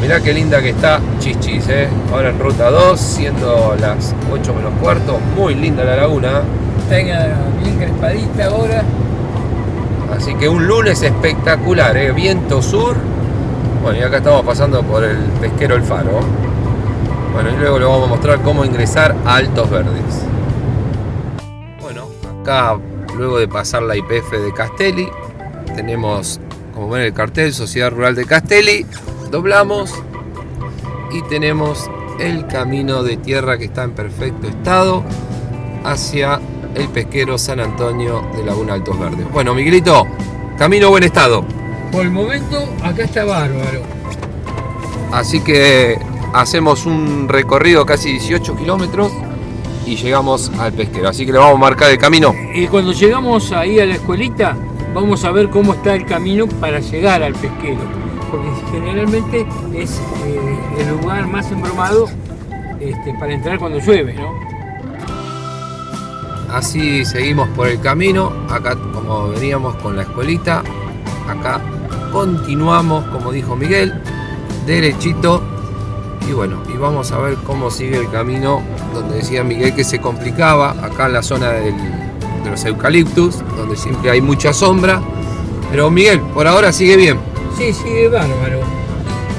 Mirá qué linda que está Chichis, ¿eh? Ahora en ruta 2, siendo las 8 menos cuarto. Muy linda la laguna. Está bien crespadita ahora. Así que un lunes espectacular, ¿eh? Viento sur. Bueno, y acá estamos pasando por el pesquero El Faro. Bueno, y luego le vamos a mostrar cómo ingresar a Altos Verdes. Bueno, acá luego de pasar la IPF de Castelli, tenemos, como ven el cartel, Sociedad Rural de Castelli, doblamos y tenemos el camino de tierra que está en perfecto estado hacia el pesquero San Antonio de Laguna Altos Verdes. Bueno, Miguelito, camino buen estado. Por el momento, acá está bárbaro. Así que hacemos un recorrido casi 18 kilómetros y llegamos al pesquero. Así que le vamos a marcar el camino. Y cuando llegamos ahí a la escuelita, vamos a ver cómo está el camino para llegar al pesquero. Porque generalmente es eh, el lugar más embromado este, para entrar cuando llueve, ¿no? Así seguimos por el camino, acá como veníamos con la escuelita, acá continuamos, como dijo Miguel, derechito y bueno, y vamos a ver cómo sigue el camino donde decía Miguel que se complicaba, acá en la zona de los eucaliptus, donde siempre hay mucha sombra, pero Miguel, por ahora sigue bien. Sí, sigue bárbaro.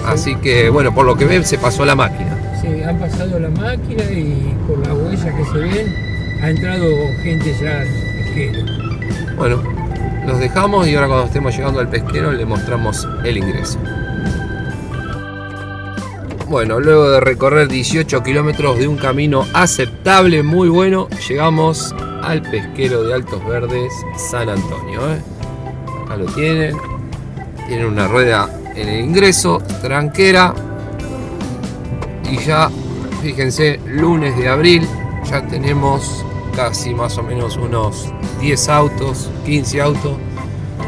Así que bueno, por lo que ven se pasó la máquina. Sí, han pasado la máquina y por las huellas que se ven ha entrado gente ya al pesquero. Bueno, los dejamos y ahora cuando estemos llegando al pesquero le mostramos el ingreso. Bueno, luego de recorrer 18 kilómetros de un camino aceptable, muy bueno, llegamos al pesquero de Altos Verdes, San Antonio. ¿eh? Acá lo tienen. Tienen una rueda en el ingreso, tranquera. Y ya, fíjense, lunes de abril, ya tenemos casi más o menos unos 10 autos, 15 autos.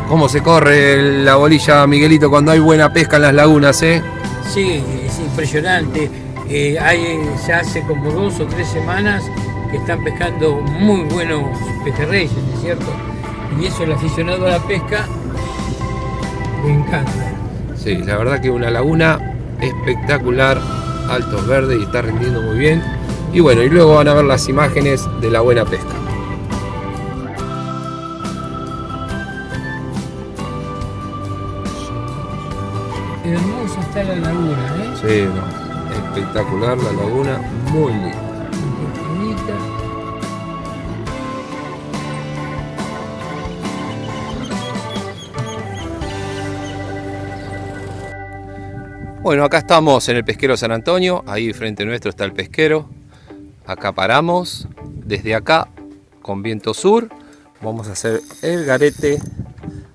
¿Cómo se corre la bolilla, Miguelito, cuando hay buena pesca en las lagunas, eh? Sí, es impresionante. Eh, hay, ya hace como dos o tres semanas que están pescando muy buenos pejerreyes, ¿no es cierto? Y eso el aficionado a la pesca me encanta. Sí, la verdad que una laguna espectacular, altos verdes y está rindiendo muy bien. Y bueno, y luego van a ver las imágenes de la buena pesca. Hermosa está la laguna, ¿eh? Sí, no, espectacular la laguna, muy linda. Bueno, acá estamos en el pesquero San Antonio, ahí frente nuestro está el pesquero, acá paramos, desde acá con viento sur vamos a hacer el garete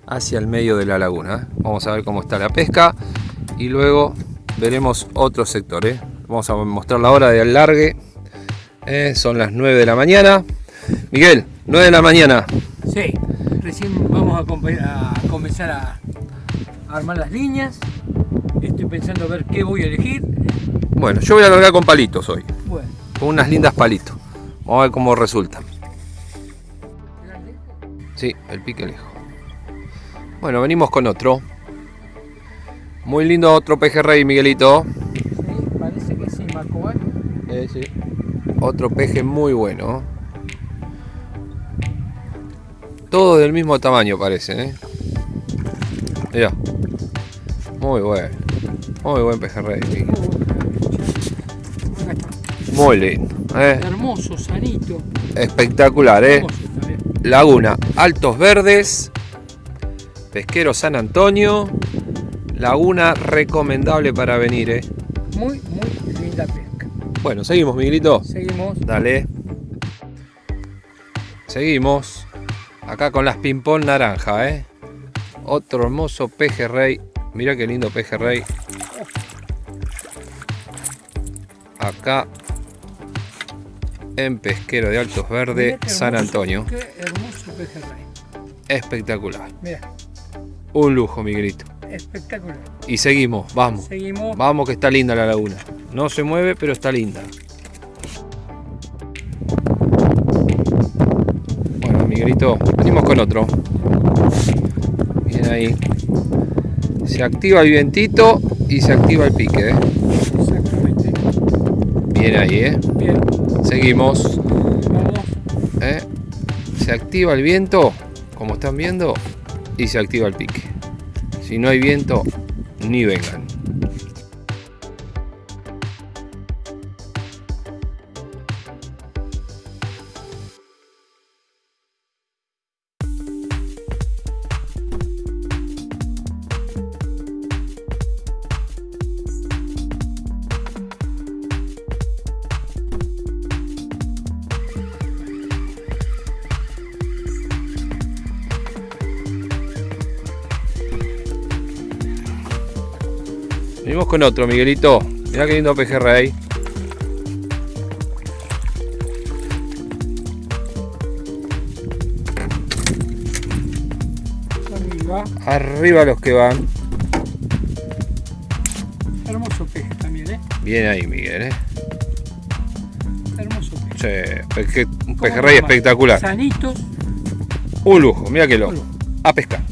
hacia el medio de la laguna. Vamos a ver cómo está la pesca y luego veremos otro sector. ¿eh? Vamos a mostrar la hora de alargue. ¿eh? Son las 9 de la mañana. Miguel, 9 de la mañana. Sí, recién vamos a, comenzar a armar las líneas. Estoy pensando a ver qué voy a elegir. Bueno, yo voy a largar con palitos hoy. Bueno con unas lindas palitos. Vamos a ver cómo resultan. Sí, el pique lejos. Bueno, venimos con otro. Muy lindo otro pejerrey, Miguelito. Sí, parece que sí, Marco. Eh, sí. Otro peje muy bueno. Todo del mismo tamaño parece, ¿eh? Mira. Muy bueno. Muy buen pejerrey. Muy lindo. ¿eh? Hermoso, sanito. Espectacular, ¿eh? Laguna, Altos Verdes, Pesquero San Antonio. Laguna recomendable para venir, ¿eh? Muy, muy linda pesca. Bueno, seguimos, Miguelito. Seguimos. Dale. Seguimos. Acá con las ping-pong naranja, ¿eh? Otro hermoso pejerrey. Mira qué lindo pejerrey. Acá en Pesquero de Altos Verdes, San Antonio. Qué hermoso pejerrey. Espectacular. Mira. Un lujo, Miguelito. Espectacular. Y seguimos, vamos. Seguimos. Vamos que está linda la laguna. No se mueve, pero está linda. Bueno, Miguelito, venimos con otro. Bien ahí. Se activa el vientito y se activa el pique. ¿eh? Bien ahí, ¿eh? Bien, Seguimos. ¿eh? Se activa el viento, como están viendo, y se activa el pique. Si no hay viento, ni vengan. Venimos con otro, Miguelito. Mirá qué lindo pejerrey. Arriba. Arriba los que van. Hermoso peje también, ¿eh? Bien ahí, Miguel, ¿eh? Hermoso peje. Un pejerrey espectacular. Sanitos. Un lujo, mira que lo. A pescar.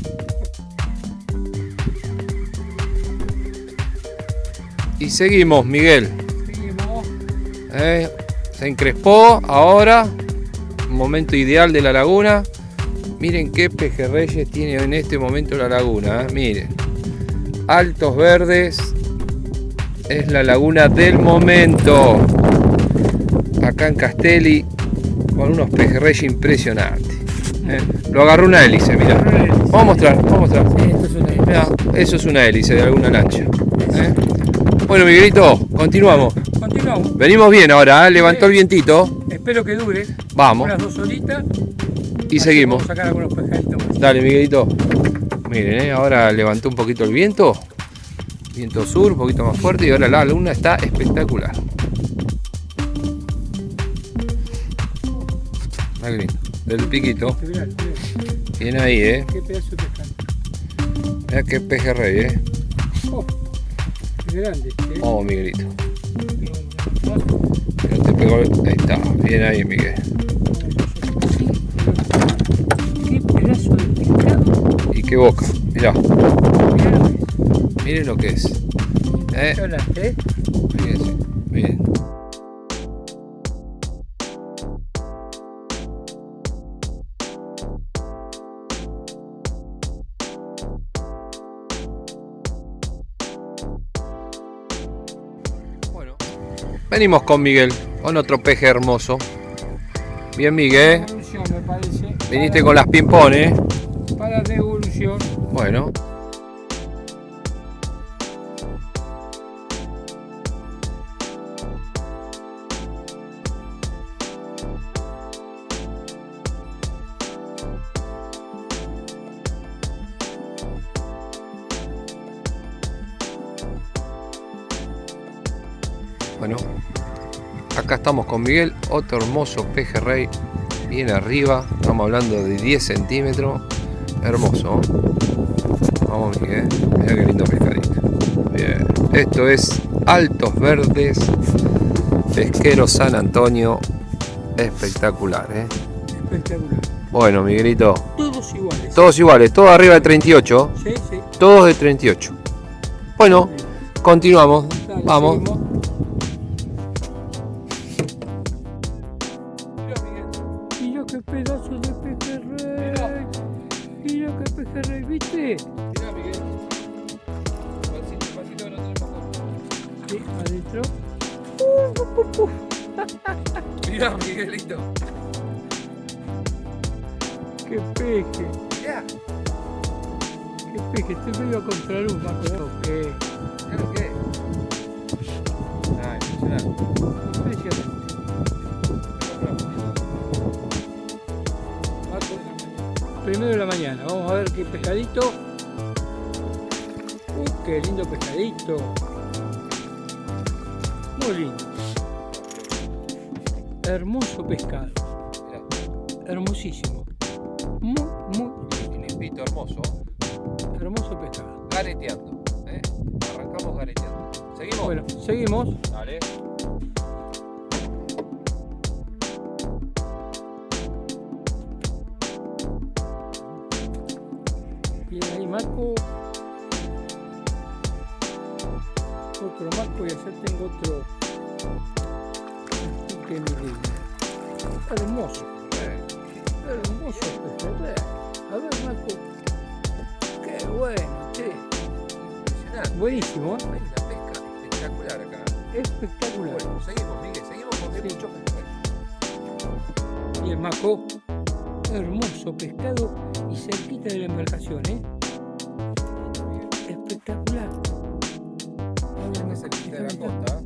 Y seguimos, Miguel. Seguimos. ¿eh? Se encrespó ahora. Momento ideal de la laguna. Miren qué pejerreyes tiene en este momento la laguna. ¿eh? Miren. Altos verdes. Es la laguna del momento. Acá en Castelli. Con unos pejerreyes impresionantes. ¿eh? Lo agarró una hélice, mira. Vamos a mostrar, vamos a mostrar. Sí, esto es una Mirá, eso es una hélice de alguna lancha. ¿eh? Bueno, Miguelito, continuamos. Continuamos. Venimos bien ahora, ¿eh? levantó el vientito. Espero que dure Vamos. unas dos horitas. Y seguimos. Vamos a sacar algunos pejaditos más. Dale, Miguelito. Miren, ¿eh? ahora levantó un poquito el viento. Viento sur, un poquito más fuerte. Y ahora la luna está espectacular. Lindo. Del piquito. Mirá, mirá, Bien ahí, ¿eh? Qué pedazo de. Mirá qué pejerrey, ¿eh? Oh, grande. ¿eh? Vamos, Miguelito. No te pegó el- Ahí está. Bien ahí, Miguel. Qué pedazo de pescado. Y qué boca. Mirá. Miren lo que es. ¿Eh? Venimos con Miguel, con otro peje hermoso. Bien, Miguel. Devolución, me parece. Viniste con las pimpones. Para devolución. Bueno. Bueno, acá estamos con Miguel, otro hermoso pejerrey, bien arriba, estamos hablando de 10 centímetros, hermoso. Vamos Miguel, mira qué lindo pescadito. Bien, esto es Altos Verdes, Pesquero San Antonio, espectacular, ¿eh? Espectacular. Bueno, Miguelito, Todos iguales. todos iguales, todos arriba de 38, Sí, sí. todos de 38. Bueno, continuamos, Dale, vamos. seguimos. Mirá, Miguelito. Qué peje. Mirá, Qué peje. Estoy medio a contraluz, Marco. Qué mirá lo que es. Ah, impresionante. impresionante. Primero de la mañana. Vamos a ver qué pescadito. Uh, qué lindo pescadito. Muy lindo. Hermoso pescado. Hermosísimo. Muy, muy limpito, hermoso. hermoso pescado. Gareteando. ¿eh? Arrancamos gareteando. ¿Seguimos? Bueno, seguimos. Dale. Bien ahí, Marco. otro marco y allá tengo otro pique milímetro. Hermoso, hermoso pejerrey. A ver, Marco. Qué bueno, che. Impresionante. Buenísimo, ¿eh? Hay una pesca espectacular acá. espectacular. Bueno, seguimos, Miguel, seguimos porque Sí. mucho pescado. Y el maco, hermoso pescado y cerquita de la embarcación, ¿eh? Espectacular. Que cerquita de la costa.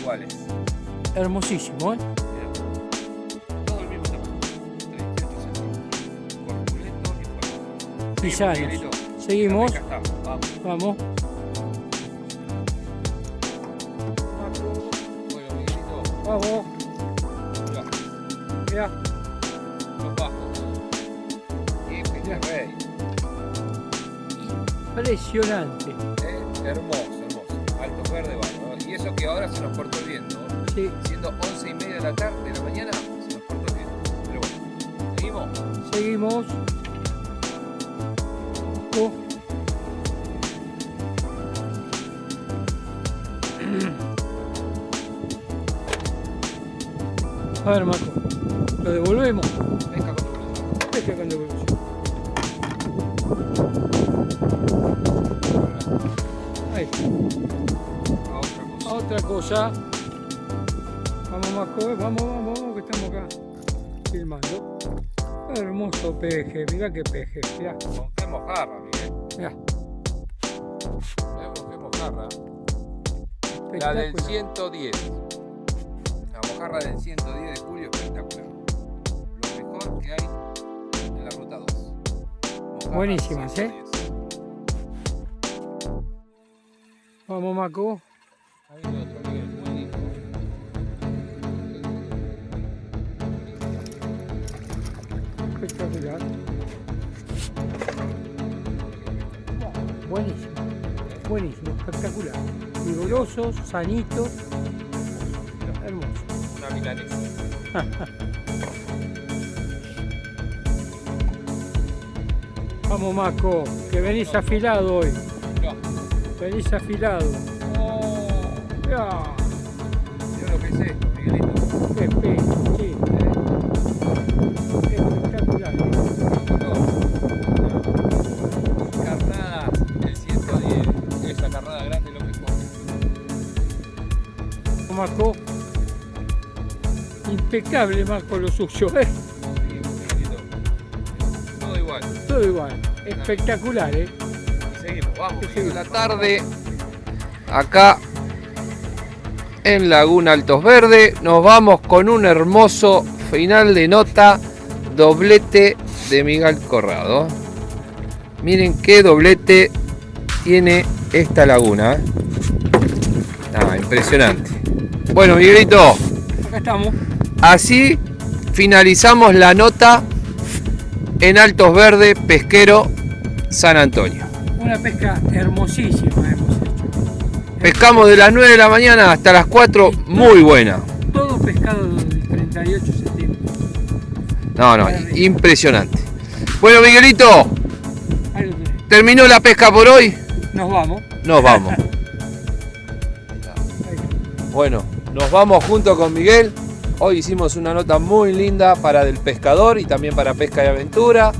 Iguales. Hermosísimo, ¿eh? Todo el mismo tamaño. 38 centímetros. Corpulento y fuerte. Pisanos. Miguelito. Seguimos. Vamos. Vamos. Bueno, Miguelito. Vamos. Ya. Impresionante. Eh, hermoso, hermoso. Altos verde, bueno. Y eso que ahora se nos cortó el viento. Sí. Siendo 11 y media de la tarde, de la mañana, se nos cortó el viento. Pero bueno, seguimos. Seguimos. Oh. A ver, Marco. Lo devolvemos. Pesca con tu Pesca con devolución. A otra cosa. otra cosa. Vamos, Marco. eh, Vamos, vamos, vamos, que estamos acá filmando. Hermoso peje. Mirá qué peje. Mirá. Con qué mojarra, Miguel. Mirá. Mirá con qué mojarra. La del Espectacular. 110. La mojarra del 110 de julio espectacular. Lo mejor que hay en la ruta 2. Mojarra Buenísimas, 110. Vamos, buenísimo. Espectacular. Buenísimo. Buenísimo. Espectacular. Vigorosos, sanitos. Hermoso. Una milanesa. Vamos, Marco. Que venís afilado hoy. No. Venís afilado. Oh, Ya. mirá lo que es esto, Miguelito. Qué sí. Espectacular. ¿eh? Carnada, el 110. Esa carnada grande es lo mejor. Marco. Impecable, Marco, lo suyo. ¿eh? Miguelito. Todo igual. Todo igual. Espectacular, ¿eh? Seguimos, vamos. La tarde, acá en Laguna Altos Verde, nos vamos con un hermoso final de nota, doblete de Miguel Corrado. Miren qué doblete tiene esta laguna. ¿eh? Ah, impresionante. Bueno, Miguelito, Acá estamos. así finalizamos la nota en Altos Verde, Pesquero, San Antonio. Una pesca hermosísima hemos hecho. Pescamos de las 9 de la mañana hasta las 4, muy buena. Todo pescado del 38 centímetros. No, no, impresionante. Bueno, Miguelito, terminó la pesca por hoy. Nos vamos. Nos vamos. Bueno, nos vamos junto con Miguel. Hoy hicimos una nota muy linda para del pescador y también para pesca y aventura.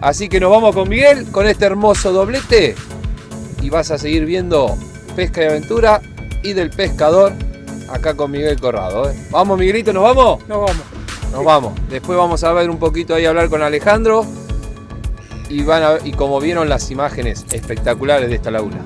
Así que nos vamos con Miguel con este hermoso doblete y vas a seguir viendo pesca y aventura y del pescador acá con Miguel Corrado. ¿eh? Vamos Miguelito, ¿nos vamos? Nos vamos. Nos vamos. Después vamos a ver un poquito ahí hablar con Alejandro y van a, y como vieron las imágenes espectaculares de esta laguna.